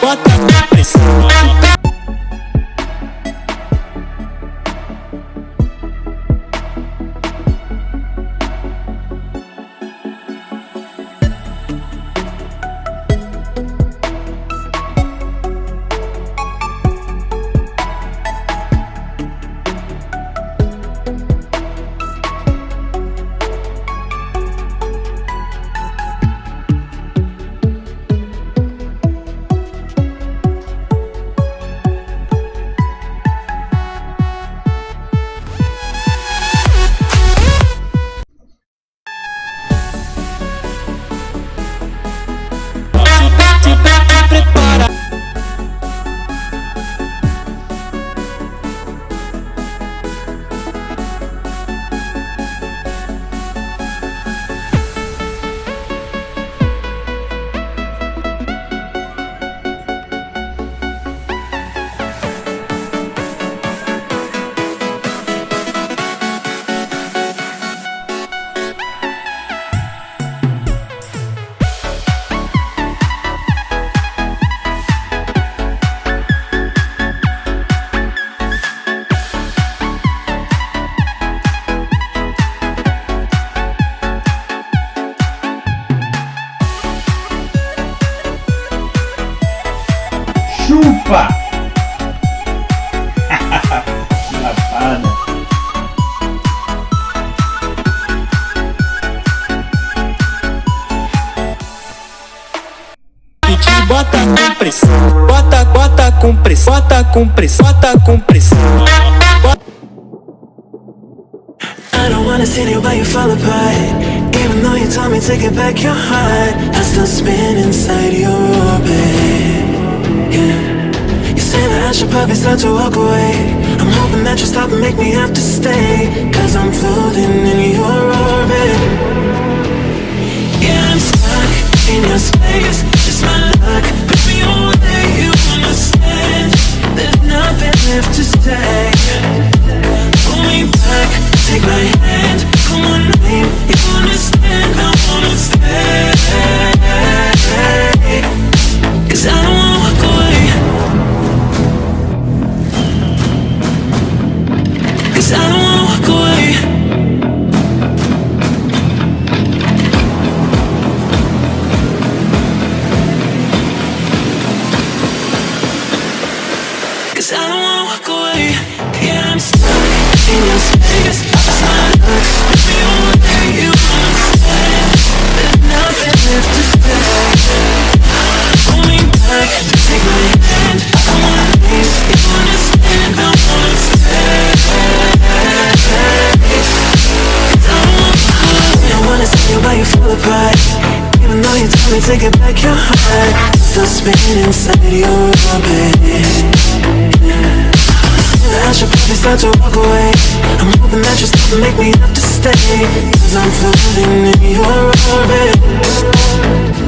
chupa! Bota com pressão, bota, bota com pressão, bota com pressão, bota com pressão. I don't wanna see you you fall apart. Even though you told me to get back your heart I still spin inside your orbit. Yeah. You say that I should probably start to walk away. I'm hoping that you stop and make me have to stay Cause I'm floating in your orbit I don't wanna walk away. Yeah, I'm stuck in your space. Just my luck If you away, you understand There's nothing left to Pull me back, take my hand I wanna I wanna stay I wanna I wanna you fall apart Even though you me to get back your heart Still spinning inside your orbit I should probably start to walk away. I'm hoping that you'll stop and make me have to stay Cause I'm floating in your orbit.